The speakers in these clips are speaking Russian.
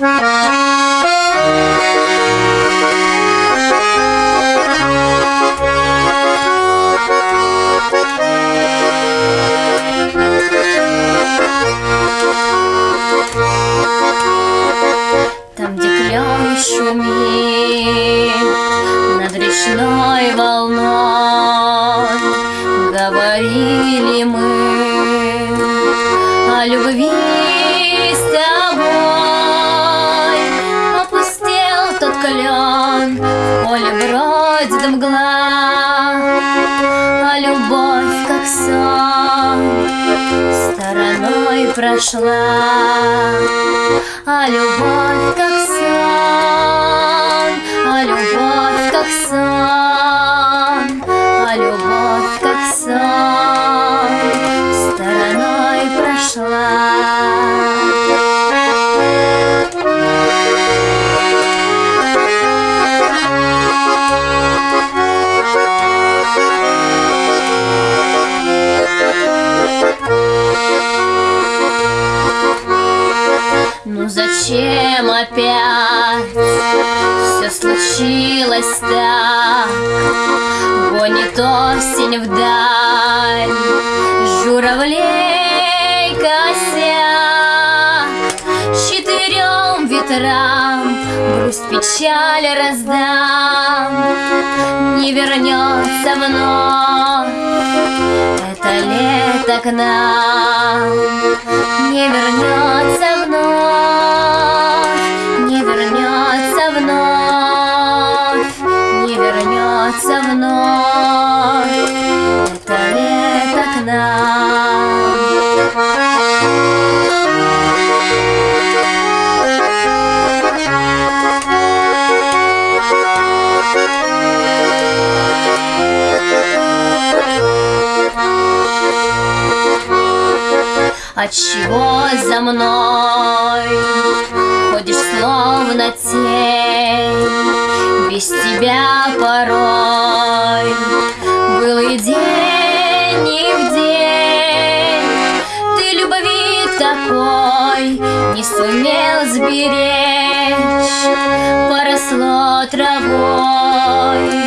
Там, где клен шумит над речной волной, Говорили мы о любви бродит мгла, А любовь, как сон, стороной прошла. А любовь как сон, а любовь как сон, зачем опять все случилось так? Гонит осень вдаль, журавлей косяк. Четырем ветрам грусть печаль раздам, Не вернется вновь нам не вернется вновь, не вернется вновь, не вернется вновь. Это лето к нам. Отчего за мной ходишь словно тень? Без тебя порой был и день, и в день. Ты любви такой не сумел сберечь. Поросло травой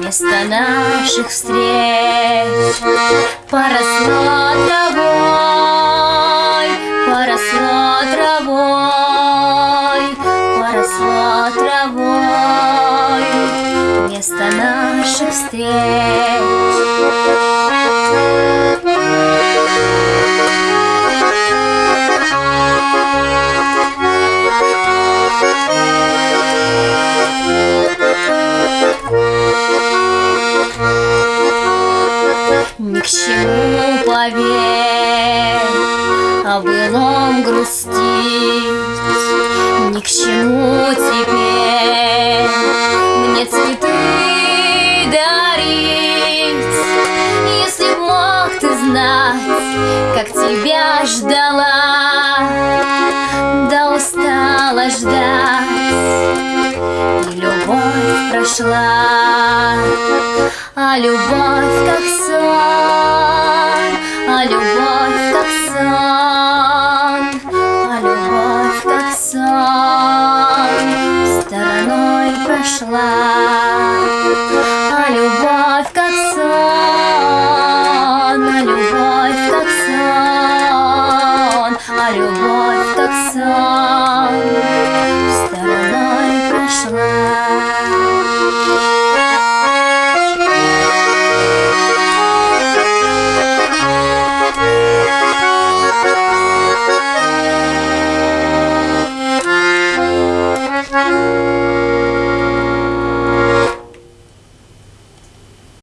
место наших встреч. Поросло травой, поросло травой, поросло травой Место наших встреч Ни к чему поверь о былом грустить, Ни к чему теперь мне цветы дарить. Если б мог ты знать, как тебя ждала, Да устала ждать, и любовь прошла. А любовь как сон, а любовь прошла. А любовь как сон, а любовь как сон, а любовь как сон